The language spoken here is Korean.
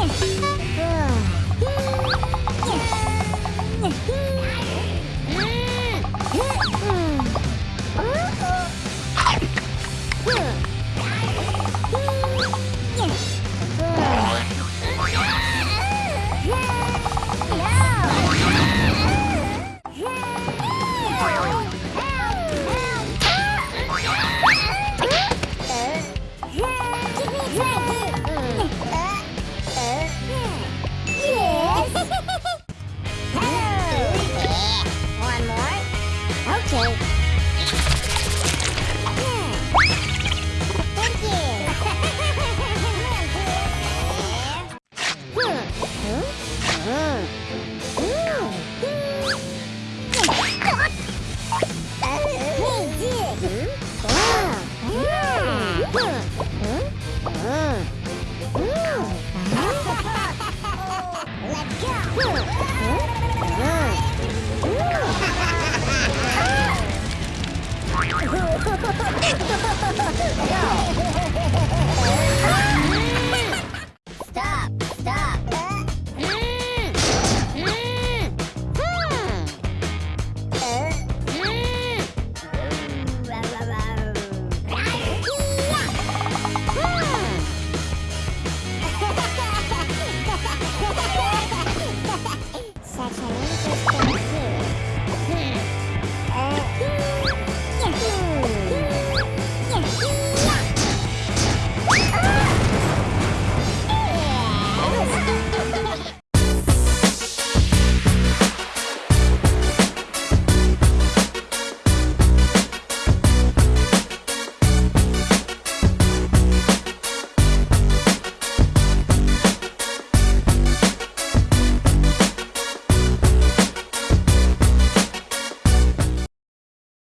Yeah. Let's go.